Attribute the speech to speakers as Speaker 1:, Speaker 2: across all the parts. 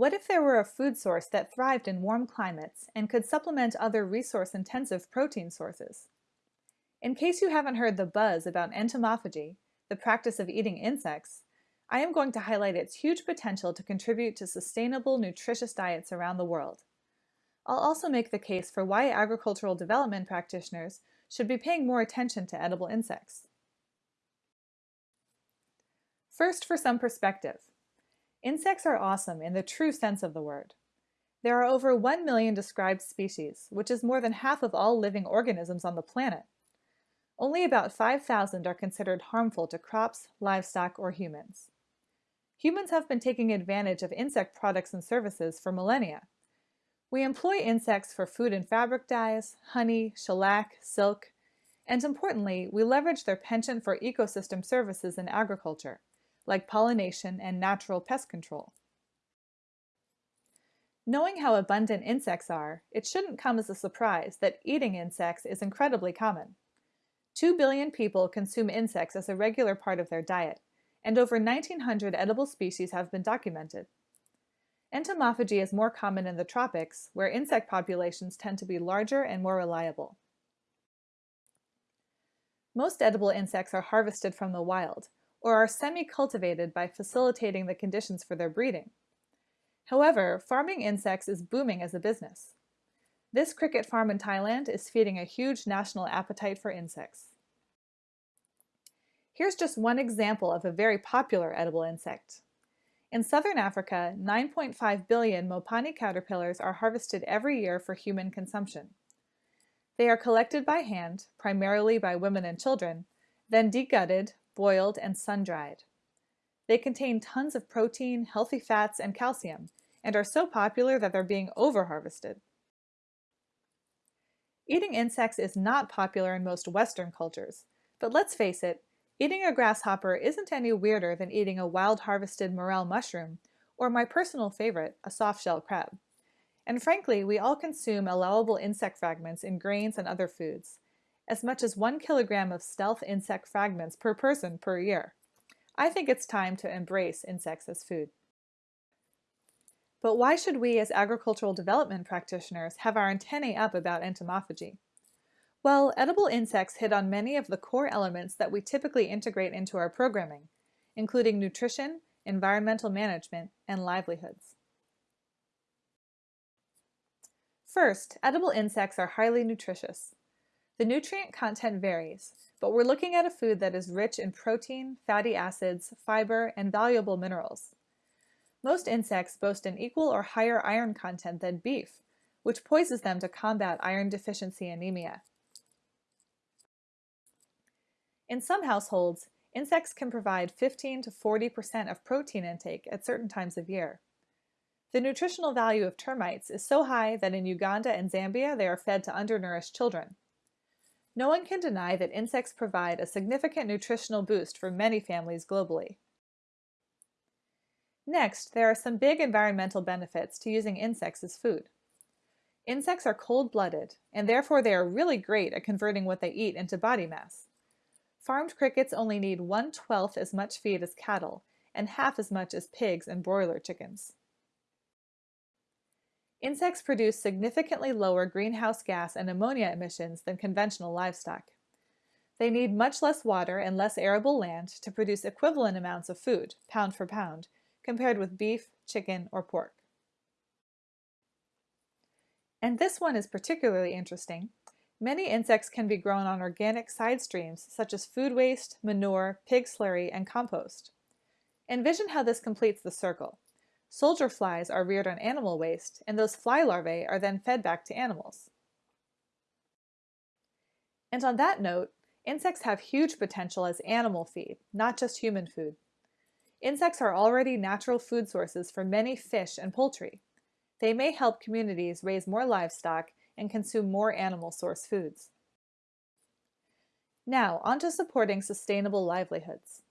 Speaker 1: What if there were a food source that thrived in warm climates and could supplement other resource-intensive protein sources? In case you haven't heard the buzz about entomophagy, the practice of eating insects, I am going to highlight its huge potential to contribute to sustainable, nutritious diets around the world. I'll also make the case for why agricultural development practitioners should be paying more attention to edible insects. First, for some perspective. Insects are awesome in the true sense of the word. There are over 1 million described species, which is more than half of all living organisms on the planet. Only about 5,000 are considered harmful to crops, livestock, or humans. Humans have been taking advantage of insect products and services for millennia. We employ insects for food and fabric dyes, honey, shellac, silk, and importantly, we leverage their penchant for ecosystem services in agriculture like pollination and natural pest control. Knowing how abundant insects are, it shouldn't come as a surprise that eating insects is incredibly common. 2 billion people consume insects as a regular part of their diet, and over 1,900 edible species have been documented. Entomophagy is more common in the tropics, where insect populations tend to be larger and more reliable. Most edible insects are harvested from the wild, or are semi-cultivated by facilitating the conditions for their breeding. However, farming insects is booming as a business. This cricket farm in Thailand is feeding a huge national appetite for insects. Here's just one example of a very popular edible insect. In southern Africa, 9.5 billion Mopani caterpillars are harvested every year for human consumption. They are collected by hand, primarily by women and children, then degutted, boiled, and sun-dried. They contain tons of protein, healthy fats, and calcium, and are so popular that they're being over-harvested. Eating insects is not popular in most Western cultures, but let's face it, eating a grasshopper isn't any weirder than eating a wild harvested morel mushroom, or my personal favorite, a soft-shell crab. And frankly, we all consume allowable insect fragments in grains and other foods, as much as one kilogram of stealth insect fragments per person per year. I think it's time to embrace insects as food. But why should we as agricultural development practitioners have our antennae up about entomophagy? Well, edible insects hit on many of the core elements that we typically integrate into our programming, including nutrition, environmental management, and livelihoods. First, edible insects are highly nutritious. The nutrient content varies, but we're looking at a food that is rich in protein, fatty acids, fiber, and valuable minerals. Most insects boast an equal or higher iron content than beef, which poises them to combat iron deficiency anemia. In some households, insects can provide 15 to 40% of protein intake at certain times of year. The nutritional value of termites is so high that in Uganda and Zambia they are fed to undernourished children. No one can deny that insects provide a significant nutritional boost for many families globally. Next, there are some big environmental benefits to using insects as food. Insects are cold-blooded, and therefore they are really great at converting what they eat into body mass. Farmed crickets only need one-twelfth as much feed as cattle, and half as much as pigs and broiler chickens. Insects produce significantly lower greenhouse gas and ammonia emissions than conventional livestock. They need much less water and less arable land to produce equivalent amounts of food, pound for pound, compared with beef, chicken, or pork. And this one is particularly interesting. Many insects can be grown on organic side streams such as food waste, manure, pig slurry, and compost. Envision how this completes the circle. Soldier flies are reared on animal waste, and those fly larvae are then fed back to animals. And on that note, insects have huge potential as animal feed, not just human food. Insects are already natural food sources for many fish and poultry. They may help communities raise more livestock and consume more animal source foods. Now, on to supporting sustainable livelihoods.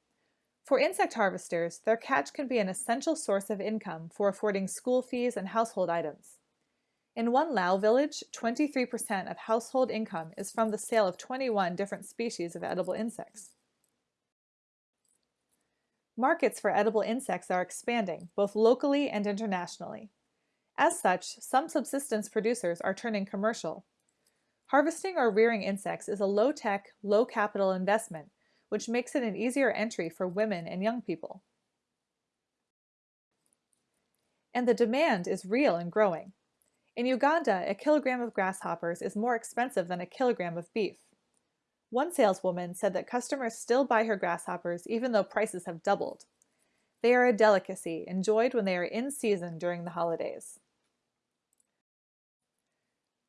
Speaker 1: For insect harvesters, their catch can be an essential source of income for affording school fees and household items. In one Lao village, 23% of household income is from the sale of 21 different species of edible insects. Markets for edible insects are expanding, both locally and internationally. As such, some subsistence producers are turning commercial. Harvesting or rearing insects is a low-tech, low-capital investment, which makes it an easier entry for women and young people. And the demand is real and growing. In Uganda, a kilogram of grasshoppers is more expensive than a kilogram of beef. One saleswoman said that customers still buy her grasshoppers even though prices have doubled. They are a delicacy, enjoyed when they are in season during the holidays.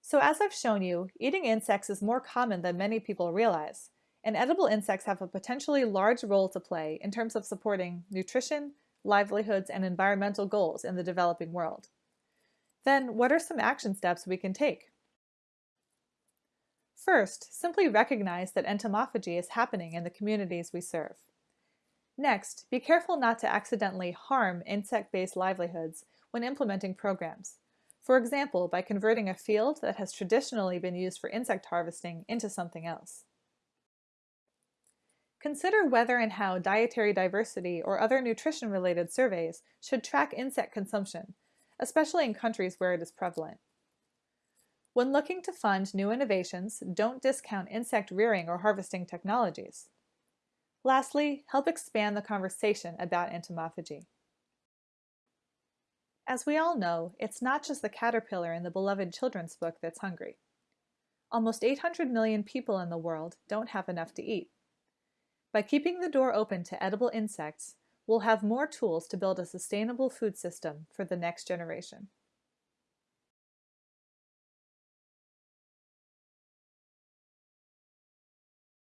Speaker 1: So as I've shown you, eating insects is more common than many people realize, and edible insects have a potentially large role to play in terms of supporting nutrition, livelihoods, and environmental goals in the developing world. Then what are some action steps we can take? First, simply recognize that entomophagy is happening in the communities we serve. Next, be careful not to accidentally harm insect-based livelihoods when implementing programs. For example, by converting a field that has traditionally been used for insect harvesting into something else. Consider whether and how dietary diversity or other nutrition-related surveys should track insect consumption, especially in countries where it is prevalent. When looking to fund new innovations, don't discount insect rearing or harvesting technologies. Lastly, help expand the conversation about entomophagy. As we all know, it's not just the caterpillar in the beloved children's book that's hungry. Almost 800 million people in the world don't have enough to eat. By keeping the door open to edible insects, we'll have more tools to build a sustainable food system for the next generation.